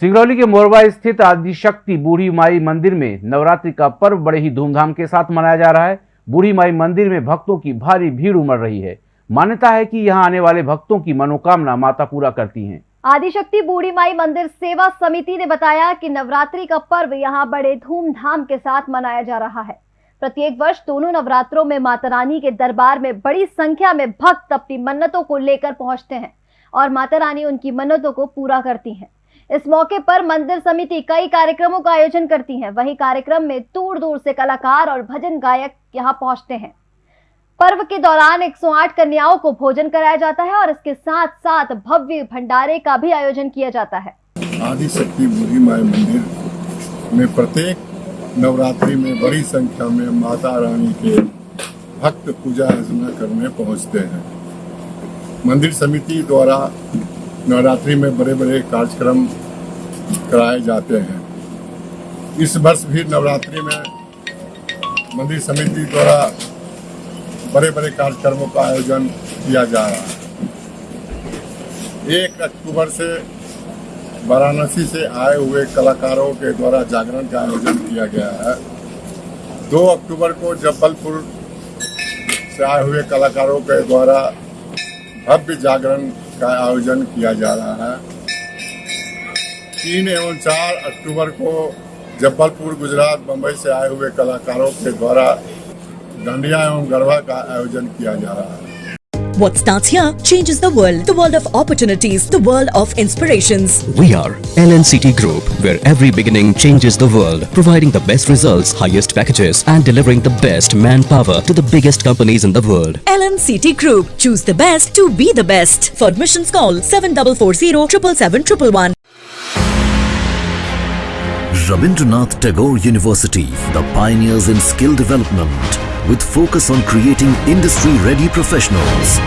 सिंगरौली के मोरबा स्थित आदिशक्ति बूढ़ी माई मंदिर में नवरात्रि का पर्व बड़े ही धूमधाम के साथ मनाया जा रहा है। बूढ़ी माई मंदिर में भक्तों की भारी भीड़ उमड़ रही है। मान्यता है कि यहाँ आने वाले भक्तों की मनोकामना माता पूरा करती हैं। आदिशक्ति बूढ़ी माई मंदिर सेवा समिति ने बताया कि नवरात्रि का पर्व यहाँ बड़े धूमधाम के साथ मनाया जा रहा है। प्रत्येक वर्ष दोनों नवरात्रों में माता रानी के दरबार में बड़ी संख्या में भक्त अपनी मन्नतों को लेकर पहुँचते हैं और माता रानी उनकी मन्नतों को पूरा करती हैं। इस मौके पर मंदिर समिति कई कार्यक्रमों का आयोजन करती है। वही कार्यक्रम में दूर दूर से कलाकार और भजन गायक यहाँ पहुँचते हैं। पर्व के दौरान 108 कन्याओं को भोजन कराया जाता है और इसके साथ साथ भव्य भंडारे का भी आयोजन किया जाता है। आदि शक्ति माई मंदिर में प्रत्येक नवरात्रि में बड़ी संख्या में माता रानी के भक्त पूजा अर्चना करने पहुँचते हैं। मंदिर समिति द्वारा नवरात्रि में बड़े बड़े कार्यक्रम कराए जाते हैं। इस वर्ष भी नवरात्रि में मंदिर समिति द्वारा बड़े बड़े कार्यक्रमों का आयोजन किया जा रहा है। एक अक्टूबर से वाराणसी से आए हुए कलाकारों के द्वारा जागरण का आयोजन किया गया है। दो अक्टूबर को जबलपुर से आए हुए कलाकारों के द्वारा भव्य जागरण का आयोजन किया जा रहा है। तीन एवं चार अक्टूबर को जबलपुर, गुजरात, बम्बई से आए हुए कलाकारों के द्वारा डांडिया एवं गरबा का आयोजन किया जा रहा है। What starts here changes the world. The world of opportunities. The world of inspirations. We are LNCT Group, where every beginning changes the world, providing the best results, highest packages, and delivering the best manpower to the biggest companies in the world. LNCT Group. Choose the best to be the best. For admissions call 7440 777 Rabindranath Tagore University, the pioneers in skill development, with focus on creating industry-ready professionals.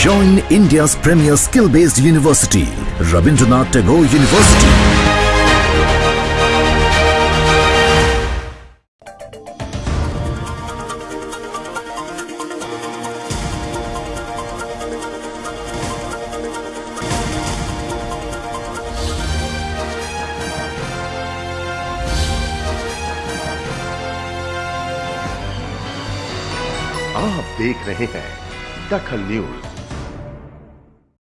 Join India's premier skill-based university, Rabindranath Tagore University. आप देख रहे हैं दखल news.